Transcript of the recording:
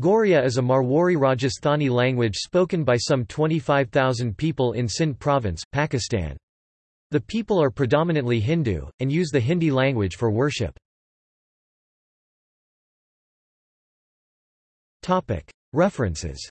Goaria is a Marwari Rajasthani language spoken by some 25,000 people in Sindh province, Pakistan. The people are predominantly Hindu, and use the Hindi language for worship. References